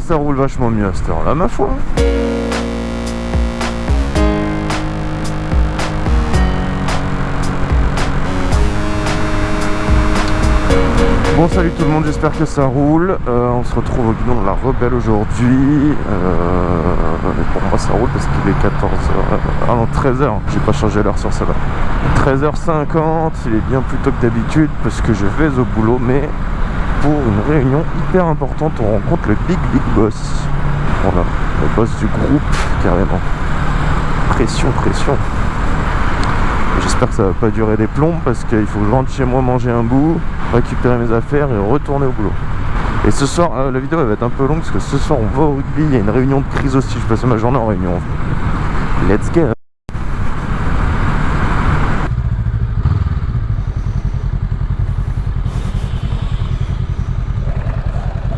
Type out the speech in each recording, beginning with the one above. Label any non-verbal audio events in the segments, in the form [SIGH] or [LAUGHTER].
ça roule vachement mieux à cette heure-là, ma foi. Bon salut tout le monde, j'espère que ça roule. Euh, on se retrouve au guidon de la Rebelle aujourd'hui. Euh, pour moi ça roule parce qu'il est 14h. Ah non 13h, j'ai pas changé l'heure sur celle-là. 13h50, il est bien plus tôt que d'habitude parce que je vais au boulot, mais pour une réunion hyper importante, on rencontre le Big Big Boss. Voilà, le boss du groupe carrément. Pression, pression. J'espère que ça va pas durer des plombs parce qu'il faut que je rentre chez moi manger un bout, récupérer mes affaires et retourner au boulot. Et ce soir, euh, la vidéo va être un peu longue parce que ce soir on va au rugby, il y a une réunion de crise aussi, je passe ma journée en réunion. Let's go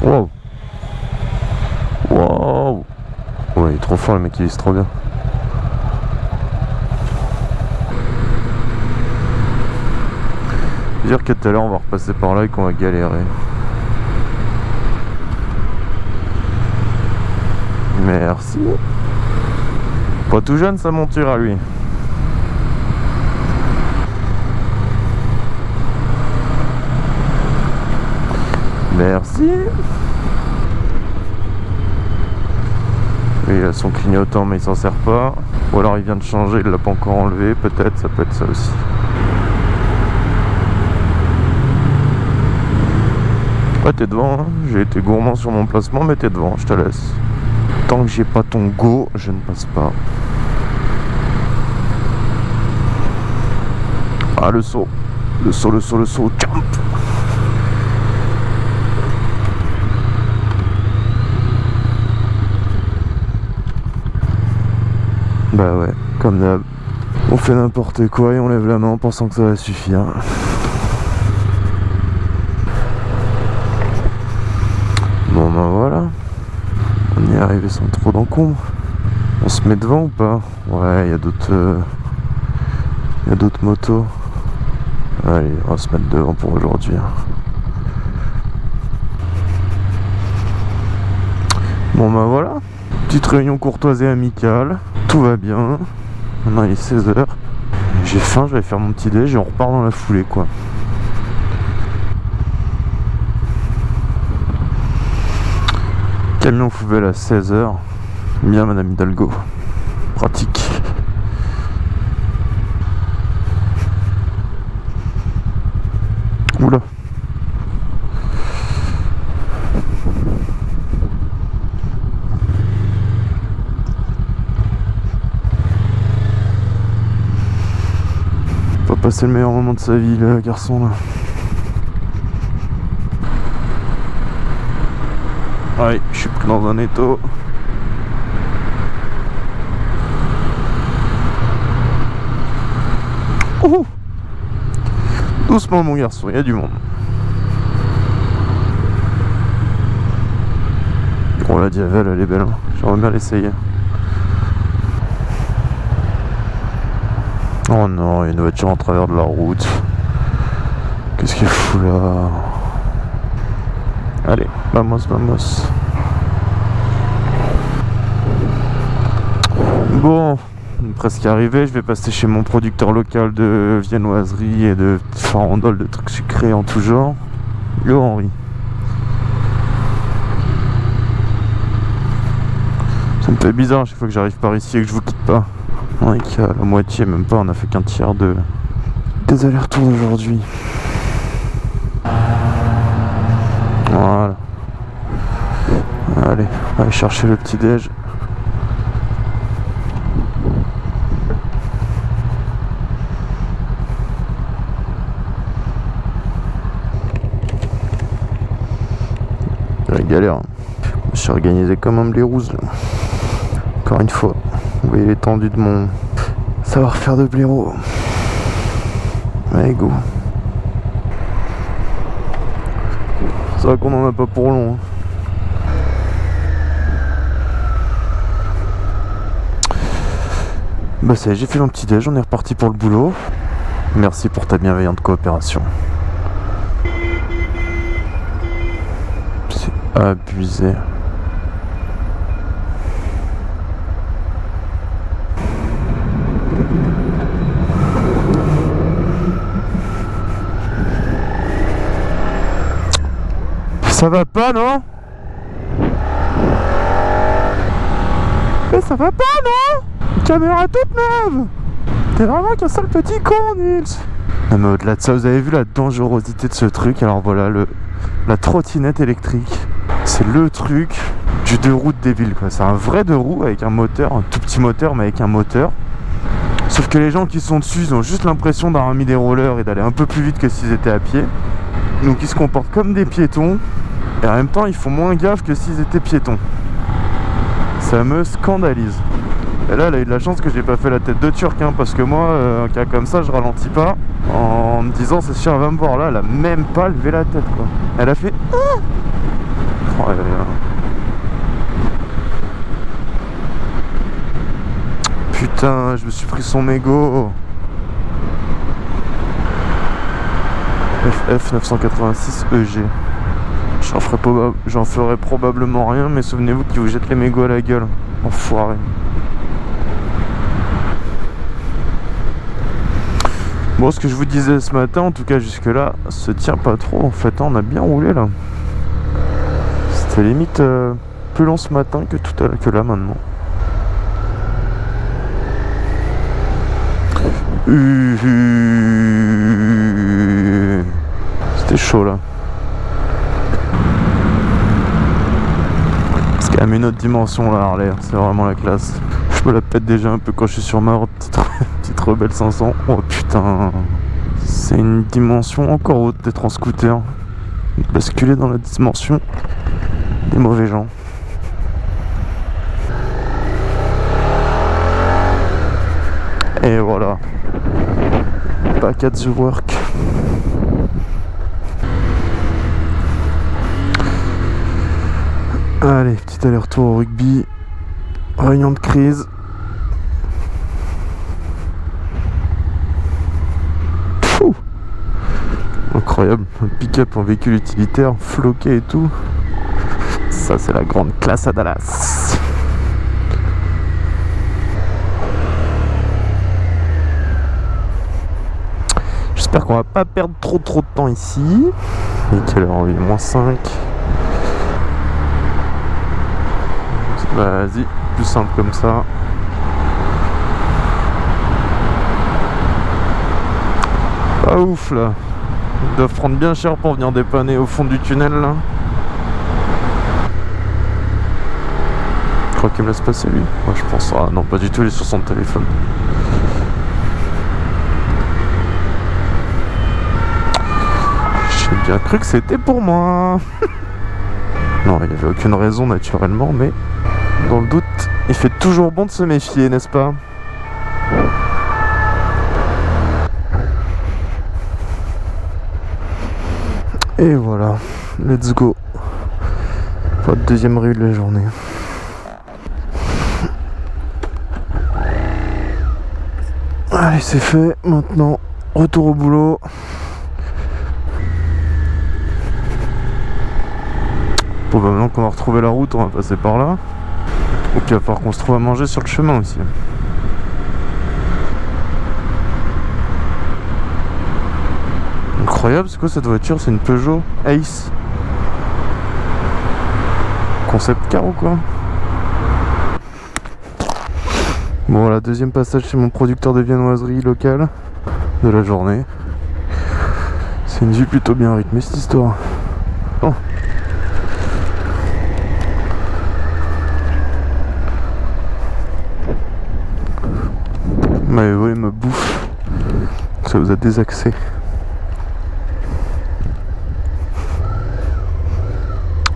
Wow Wow Ouais il est trop fort le mec, il est trop bien. dire que tout à l'heure on va repasser par là et qu'on va galérer. Merci. Pas tout jeune sa monture à lui. Merci. il a son clignotant mais il s'en sert pas. Ou alors il vient de changer, il l'a pas encore enlevé, peut-être, ça peut être ça aussi. Ouais, t'es devant, hein. j'ai été gourmand sur mon placement, mais t'es devant, je te laisse. Tant que j'ai pas ton go, je ne passe pas. Ah, le saut. Le saut, le saut, le saut, jump Bah ouais, comme d'hab. On fait n'importe quoi et on lève la main en pensant que ça va suffire. Bon ben voilà. On y est arrivé sans trop d'encombre. On se met devant ou pas? Ouais, il y a d'autres... Euh, il y a d'autres motos. Allez, on va se mettre devant pour aujourd'hui. Hein. Bon ben voilà. Petite réunion courtoise et amicale. Tout va bien. Maintenant il est 16h. J'ai faim, je vais faire mon petit déj et on repart dans la foulée quoi. Camion poubelle à 16h. Bien Madame Hidalgo. Pratique. Oula. Pas passer le meilleur moment de sa vie le garçon là. Ouais, je suis pris dans un étau. Doucement mon garçon, il y a du monde. Oh la Diavel, elle est belle. Hein. J'aimerais bien l'essayer. Oh non, il y a une voiture en travers de la route. Qu'est-ce qu'il fout là? Allez, vamos, vamos. Bon, presque arrivé. Je vais passer chez mon producteur local de viennoiserie et de farandoles, de trucs sucrés en tout genre. Yo Henri. Ça me fait bizarre chaque fois que j'arrive par ici et que je vous quitte pas. On est qu'à la moitié, même pas, on a fait qu'un tiers de des allers-retours aujourd'hui. Voilà. Allez, on va aller chercher le petit déj. La galère. Je suis organisé comme un blairouse. Encore une fois. Vous voyez l'étendue de mon savoir-faire de blaireau. Allez, go. C'est vrai qu'on en a pas pour long. Hein. Bah ça j'ai fait mon petit déj, on est reparti pour le boulot. Merci pour ta bienveillante coopération. C'est abusé. Ça va pas, non Mais ça va pas, non Une caméra toute neuve T'es vraiment qu'un seul petit con, Nils Non mais au-delà de ça, vous avez vu la dangerosité de ce truc Alors voilà, le, la trottinette électrique. C'est le truc du deux roues de débile, quoi. C'est un vrai deux roues avec un moteur, un tout petit moteur, mais avec un moteur. Sauf que les gens qui sont dessus, ils ont juste l'impression d'avoir mis des rollers et d'aller un peu plus vite que s'ils étaient à pied. Donc ils se comportent comme des piétons. Et en même temps, ils font moins gaffe que s'ils étaient piétons. Ça me scandalise. Et là, elle a eu de la chance que j'ai pas fait la tête de turc, hein, parce que moi, euh, un cas comme ça, je ralentis pas en me disant c'est sûr, elle va me voir. Là, elle a même pas levé la tête, quoi. Elle a fait ah oh, Putain, je me suis pris son mégot. FF 986 EG. J'en ferai, probablement rien, mais souvenez-vous qu'il vous jette les mégots à la gueule. Enfoiré. Bon, ce que je vous disais ce matin, en tout cas jusque-là, se tient pas trop en fait. hein, on a bien roulé là. C'était limite euh, plus long ce matin que tout à que là maintenant. Uh, uh. C'était chaud là. Parce qu'elle a une autre dimension là Harley, c'est vraiment la classe. Je me la pète déjà un peu quand je suis sur ma [LAUGHS] petite, petite rebelle 500. Oh putain, c'est une dimension encore haute d'être en scooter. Basculer dans la dimension des mauvais gens. Et voilà. Back at the work. Allez, petit aller-retour au rugby. Réunion de crise. Incroyable, un pick-up en véhicule utilitaire, floqué et tout. Ça, c'est la grande classe à Dallas. J'espère qu'on va pas perdre trop trop de temps ici. Et quelle heure moins 5. Vas-y, plus simple comme ça. Pas ouf là. Ils doivent prendre bien cher pour venir dépanner au fond du tunnel là. Je crois qu'il me laisse passer lui. Moi je pense. Ah non, pas du tout, il est sur son téléphone. J'ai bien cru que c'était pour moi. [LAUGHS] non, il n'y avait aucune raison naturellement, mais dans le doute, il fait toujours bon de se méfier, n'est-ce pas? Et voilà, let's go. Votre deuxième rue de la journée. Allez, c'est fait. Maintenant, retour au boulot. Probablement qu'on va retrouver la route, on va passer par là. Ou qu'il va falloir qu'on se trouve à manger sur le chemin aussi. Incroyable, c'est quoi cette voiture? C'est une Peugeot Ace. Concept car ou quoi? Bon voilà, deuxième passage chez mon producteur de viennoiserie locale de la journée. C'est une vue plutôt bien rythmée cette histoire. Oh. M'avez volé ma bouffe. Ça vous a désaxé.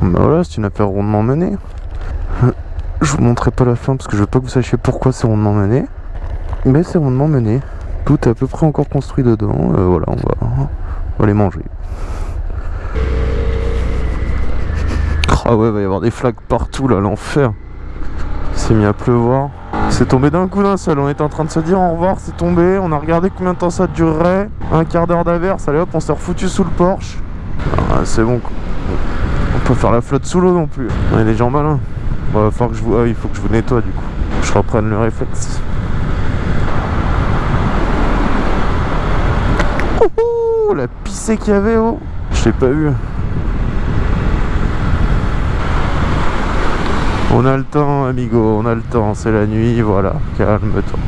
Bah voilà, c'est une affaire rondement menée. Je vous montrerai pas la fin parce que je veux pas que vous sachiez pourquoi c'est rondement mené. Mais c'est rondement mené. Tout est à peu près encore construit dedans. Euh, voilà, on va, on va les manger. Ah ouais, va y avoir des flaques partout là, l'enfer. Il s'est mis à pleuvoir. C'est tombé d'un coup d'un seul. On était en train de se dire au revoir, c'est tombé. On a regardé combien de temps ça durerait. Un quart d'heure d'averse. Allez hop, on s'est refoutu sous le Porsche. Ah, c'est bon. quoi. On peut faire la flotte sous l'eau non plus. On est des gens malins. Falloir que je vous... ah, il faut que je vous nettoie du coup. Je reprenne le réflexe. Ouhou, la pissée qu'il y avait, oh. Je l'ai pas vu. On a le temps, amigo, on a le temps. C'est la nuit, voilà. Calme-toi.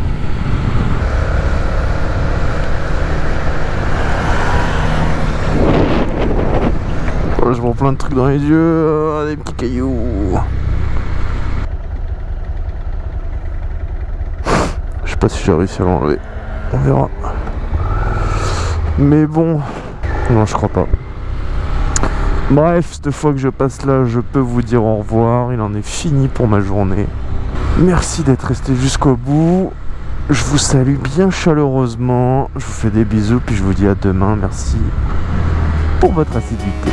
Oh, je vois plein de trucs dans les yeux, ah, des petits cailloux. Je sais pas si j'ai réussi à l'enlever. On verra. Mais bon, non, je crois pas. Bref, cette fois que je passe là, je peux vous dire au revoir. Il en est fini pour ma journée. Merci d'être resté jusqu'au bout. Je vous salue bien chaleureusement. Je vous fais des bisous, puis je vous dis à demain. Merci pour votre assiduité.